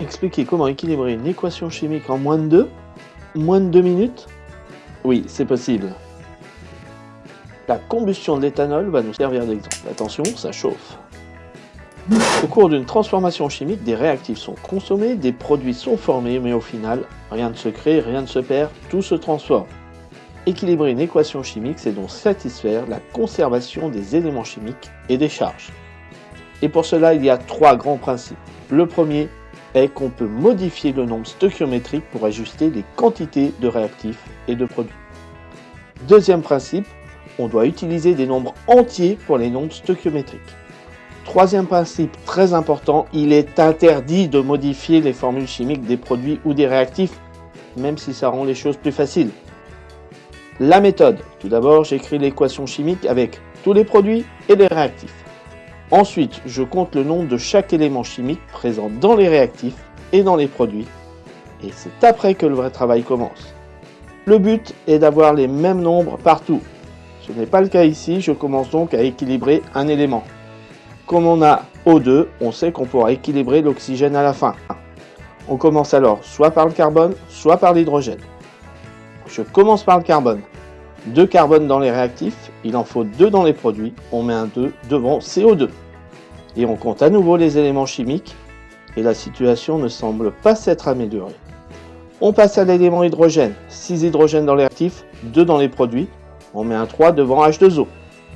Expliquer comment équilibrer une équation chimique en moins de 2 Moins de 2 minutes Oui, c'est possible. La combustion de l'éthanol va nous servir d'exemple. Attention, ça chauffe. Au cours d'une transformation chimique, des réactifs sont consommés, des produits sont formés, mais au final, rien ne se crée, rien ne se perd, tout se transforme. Équilibrer une équation chimique, c'est donc satisfaire la conservation des éléments chimiques et des charges. Et pour cela, il y a trois grands principes. Le premier est qu'on peut modifier le nombre stoichiométrique pour ajuster les quantités de réactifs et de produits. Deuxième principe, on doit utiliser des nombres entiers pour les nombres stoichiométriques. Troisième principe très important, il est interdit de modifier les formules chimiques des produits ou des réactifs, même si ça rend les choses plus faciles. La méthode. Tout d'abord, j'écris l'équation chimique avec tous les produits et les réactifs. Ensuite, je compte le nombre de chaque élément chimique présent dans les réactifs et dans les produits. Et c'est après que le vrai travail commence. Le but est d'avoir les mêmes nombres partout. Ce n'est pas le cas ici, je commence donc à équilibrer un élément. Comme on a O2, on sait qu'on pourra équilibrer l'oxygène à la fin. On commence alors soit par le carbone, soit par l'hydrogène. Je commence par le carbone. 2 carbone dans les réactifs, il en faut 2 dans les produits, on met un 2 devant CO2. Et on compte à nouveau les éléments chimiques, et la situation ne semble pas s'être améliorée. On passe à l'élément hydrogène, 6 hydrogènes dans les réactifs, 2 dans les produits, on met un 3 devant H2O.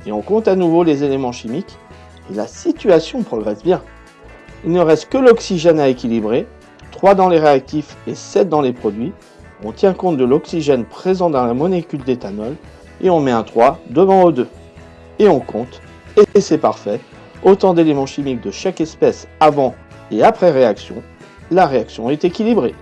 Et on compte à nouveau les éléments chimiques, et la situation progresse bien. Il ne reste que l'oxygène à équilibrer, 3 dans les réactifs et 7 dans les produits, on tient compte de l'oxygène présent dans la molécule d'éthanol et on met un 3 devant O2. Et on compte, et c'est parfait, autant d'éléments chimiques de chaque espèce avant et après réaction, la réaction est équilibrée.